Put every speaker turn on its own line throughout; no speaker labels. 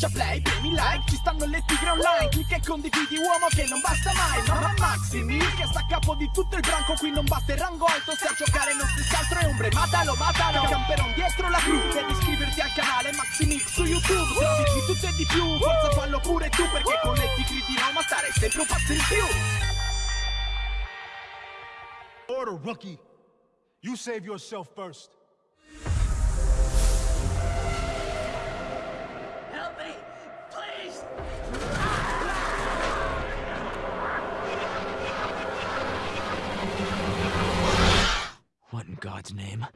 Schiaccia play, premi like, ci stanno le tigre online Clicca e condividi uomo che non basta mai No, ma Maxi Mil che sta a capo di tutto il branco Qui non batte il rango alto, se a giocare non stessi altro è ombre Matalo, matalo, camperon dietro la cru Devi iscriverti al canale Maxi Mix su YouTube Trovi di tutto e di più, forza fallo pure tu Perché con le tigre di Roma starei sempre un passo in più
Order, rookie. You save yourself first.
God's name?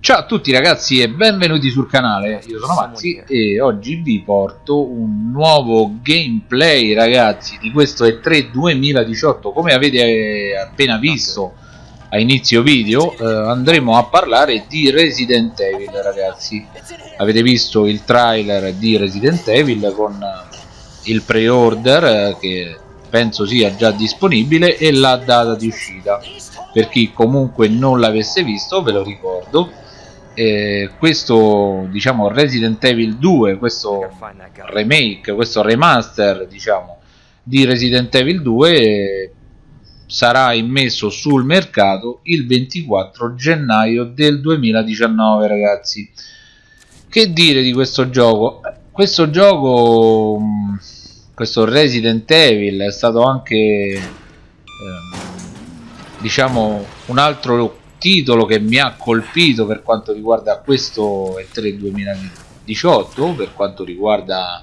Ciao a tutti ragazzi e benvenuti sul canale, io sono Mazzi e oggi vi porto un nuovo gameplay ragazzi di questo E3 2018 come avete appena visto a inizio video eh, andremo a parlare di Resident Evil ragazzi. Avete visto il trailer di Resident Evil con il pre-order eh, che penso sia già disponibile e la data di uscita. Per chi comunque non l'avesse visto ve lo ricordo. Eh, questo diciamo Resident Evil 2 questo remake questo remaster diciamo di Resident Evil 2 eh, sarà immesso sul mercato il 24 gennaio del 2019 ragazzi. Che dire di questo gioco? Questo gioco mm, questo Resident Evil è stato anche eh, diciamo un altro titolo che mi ha colpito per quanto riguarda questo E3 2018 per quanto riguarda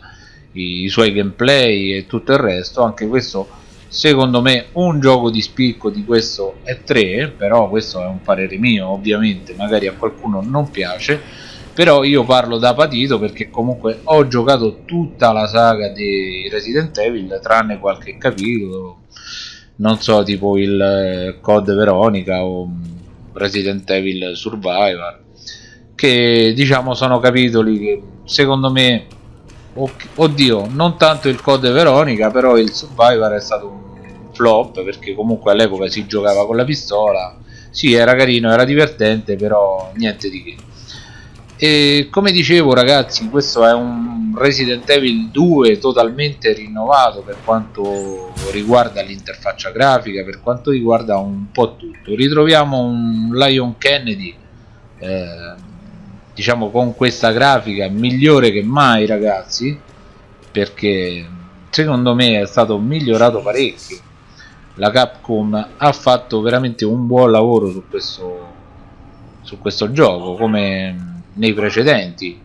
i, i suoi gameplay e tutto il resto. Anche questo secondo me un gioco di spicco di questo E3 però questo è un parere mio ovviamente magari a qualcuno non piace però io parlo da patito perché comunque ho giocato tutta la saga di Resident Evil tranne qualche capitolo non so tipo il eh, Code Veronica o Resident Evil Survivor che diciamo sono capitoli che secondo me oddio non tanto il Code Veronica però il Survivor è stato un flop perché comunque all'epoca si giocava con la pistola. Sì era carino era divertente però niente di che. E come dicevo ragazzi questo è un Resident Evil 2 totalmente rinnovato per quanto riguarda l'interfaccia grafica per quanto riguarda un po' tutto. Ritroviamo un Lion Kennedy eh, diciamo con questa grafica migliore che mai ragazzi perché secondo me è stato migliorato parecchio. La Capcom ha fatto veramente un buon lavoro su questo su questo gioco come nei precedenti.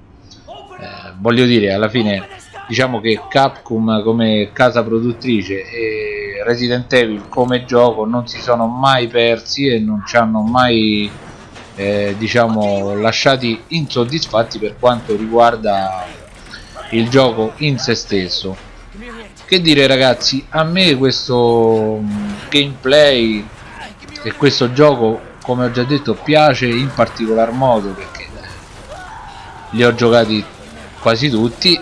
Eh, voglio dire alla fine diciamo che Capcom come casa produttrice e Resident Evil come gioco non si sono mai persi e non ci hanno mai eh, diciamo lasciati insoddisfatti per quanto riguarda il gioco in se stesso. Che dire ragazzi a me questo mm, gameplay e questo gioco come ho già detto piace in particolar modo perché li ho giocati quasi tutti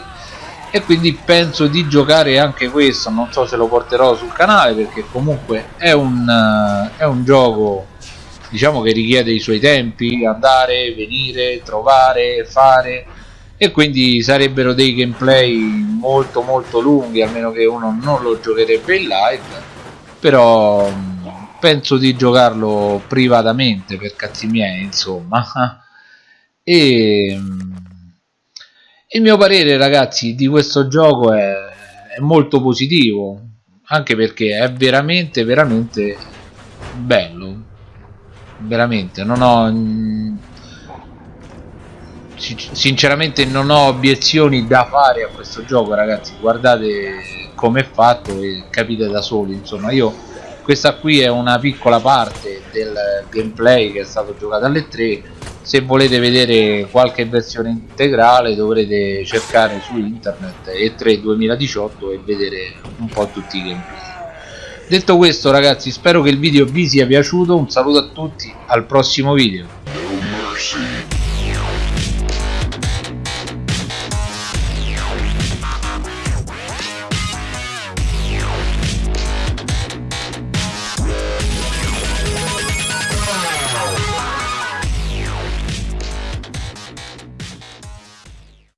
e quindi penso di giocare anche questo. Non so se lo porterò sul canale perché comunque è un, uh, è un gioco diciamo che richiede i suoi tempi andare, venire, trovare, fare e quindi sarebbero dei gameplay molto molto lunghi almeno che uno non lo giocherebbe in live però mm, penso di giocarlo privatamente per cazzi miei insomma. E mm, il mio parere ragazzi di questo gioco è, è molto positivo anche perché è veramente veramente bello veramente non ho sinceramente non ho obiezioni da fare a questo gioco ragazzi. Guardate come è fatto e capite da soli insomma. Io questa qui è una piccola parte del gameplay che è stato giocato alle 3 se volete vedere qualche versione integrale dovrete cercare su internet E3 2018 e vedere un po' tutti i gameplay detto questo ragazzi spero che il video vi sia piaciuto. Un saluto a tutti al prossimo video